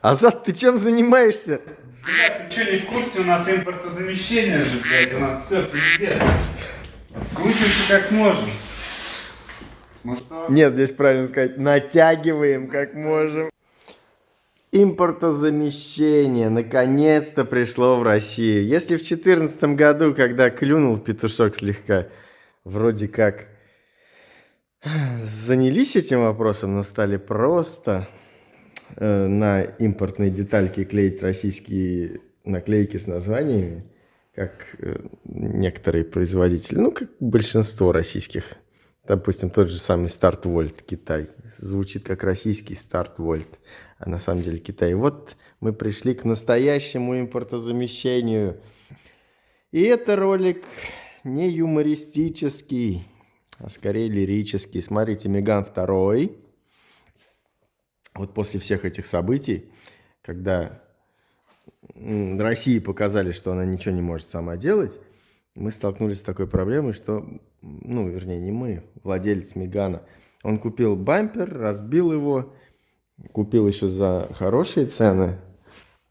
Азат, ты чем занимаешься? Блядь, ты что, не в курсе? У нас импортозамещение же, блядь, у нас все пиздец. Крутимся как можем. Ну что? Нет, здесь правильно сказать, натягиваем как можем. Импортозамещение наконец-то пришло в Россию. Если в 2014 году, когда клюнул петушок слегка, вроде как занялись этим вопросом, но стали просто на импортные детальки клеить российские наклейки с названиями, как э, некоторые производители, ну, как большинство российских. Допустим, тот же самый Старт Вольт Китай. Звучит как российский Старт Вольт, а на самом деле Китай. Вот мы пришли к настоящему импортозамещению. И это ролик не юмористический, а скорее лирический. Смотрите, Меган второй. Вот после всех этих событий, когда России показали, что она ничего не может сама делать, мы столкнулись с такой проблемой, что, ну, вернее, не мы, владелец Мегана, он купил бампер, разбил его, купил еще за хорошие цены,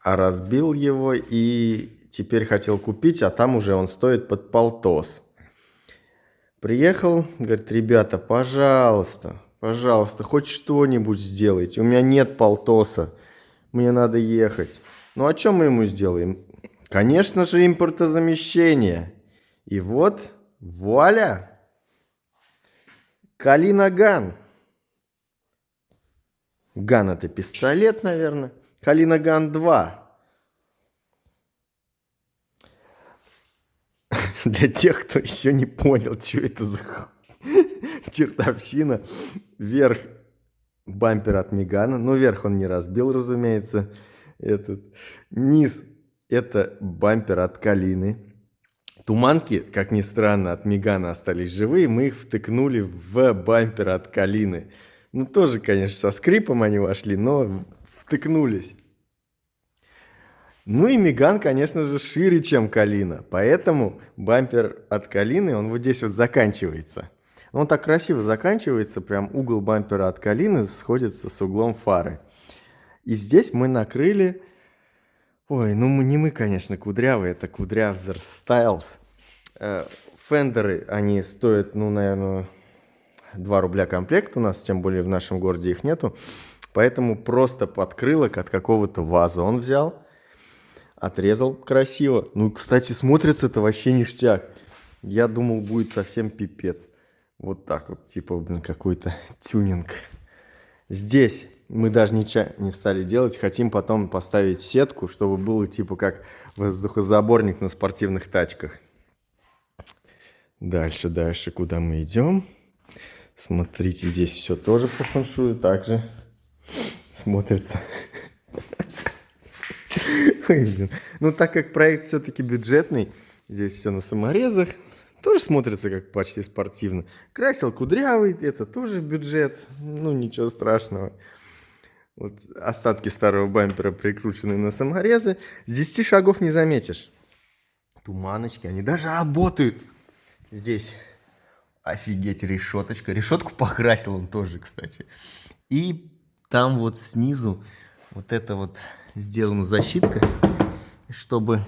а разбил его и теперь хотел купить, а там уже он стоит под полтос. Приехал, говорит, ребята, пожалуйста, пожалуйста, хоть что-нибудь сделайте. У меня нет полтоса, мне надо ехать. Ну, а что мы ему сделаем? Конечно же, импортозамещение. И вот, вуаля! Калина Ган. Ган это пистолет, наверное. Калина Ган 2. Для тех, кто еще не понял, что это за чертовщина. Вверх бампер от Мегана. Ну, вверх он не разбил, разумеется. Этот. Низ это бампер от Калины. Туманки, как ни странно, от Мегана остались живые. Мы их втыкнули в бампер от Калины. Ну, тоже, конечно, со скрипом они вошли, но втыкнулись. Ну и Меган, конечно же, шире, чем Калина. Поэтому бампер от Калины, он вот здесь вот заканчивается. Он так красиво заканчивается, прям угол бампера от Калины сходится с углом фары. И здесь мы накрыли... Ой, ну мы, не мы, конечно, кудрявые, это Кудрявзер Styles. Э, фендеры, они стоят, ну, наверное, 2 рубля комплект у нас, тем более в нашем городе их нету. Поэтому просто подкрылок от какого-то ваза он взял Отрезал красиво. Ну, кстати, смотрится это вообще ништяк. Я думал, будет совсем пипец. Вот так вот, типа, блин, какой-то тюнинг. Здесь мы даже ничего не стали делать. Хотим потом поставить сетку, чтобы было типа как воздухозаборник на спортивных тачках. Дальше, дальше, куда мы идем? Смотрите, здесь все тоже по фэншую также смотрится. Ну, так как проект все-таки бюджетный, здесь все на саморезах, тоже смотрится как почти спортивно. Красил кудрявый, это тоже бюджет, ну, ничего страшного. Вот остатки старого бампера прикручены на саморезы. С 10 шагов не заметишь. Туманочки, они даже работают. Здесь офигеть решеточка. Решетку покрасил он тоже, кстати. И там вот снизу вот это вот сделана защитка, чтобы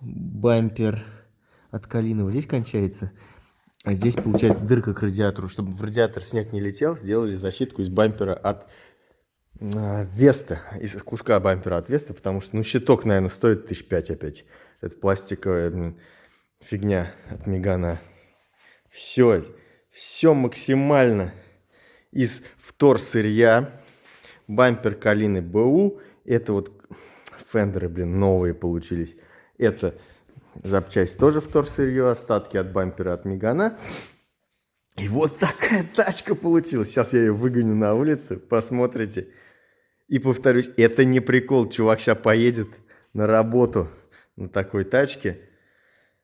бампер от Калинова здесь кончается, а здесь получается дырка к радиатору. Чтобы в радиатор снег не летел, сделали защитку из бампера от э, Веста, из куска бампера от Веста, потому что, ну, щиток, наверное, стоит тысяч пять опять. Это пластиковая фигня от Мегана. Все, все максимально из вторсырья. Бампер Калины БУ это вот фендеры, блин, новые получились. Это запчасть тоже вторсырье, остатки от бампера от Мегана. И вот такая тачка получилась. Сейчас я ее выгоню на улицу, посмотрите. И повторюсь, это не прикол. Чувак сейчас поедет на работу на такой тачке.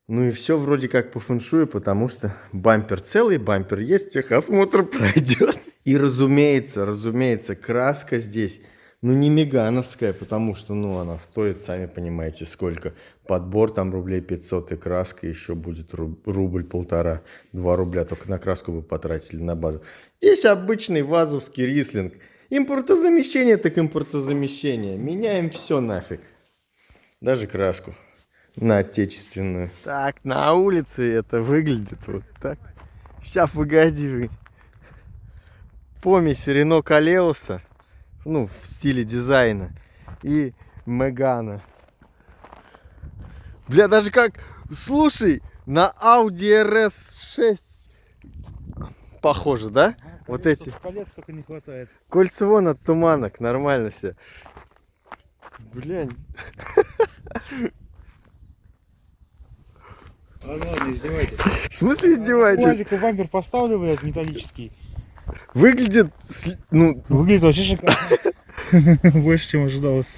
Ну и все вроде как по фэншую, потому что бампер целый, бампер есть, техосмотр пройдет. И разумеется, разумеется, краска здесь ну, не мегановская, потому что, ну, она стоит, сами понимаете, сколько. Подбор там рублей 500 и краска еще будет рубль полтора, два рубля только на краску вы потратили на базу. Здесь обычный вазовский рислинг. Импортозамещение так импортозамещение. Меняем все нафиг. Даже краску. На отечественную. Так, на улице это выглядит вот так. Сейчас, погоди вы. Помесь Рено Калеуса. Ну, в стиле дизайна. И Мегана. Бля, даже как... Слушай, на Audi RS6 похоже, да? Вот эти. Колец только не хватает. Кольца вон от туманок, нормально все. Блядь. Ладно, ладно, издевайтесь. В смысле издеваетесь? Плазику бампер поставлю, блядь, металлический. Выглядит, ну, Выглядит вообще шикарно. Больше, чем ожидалось.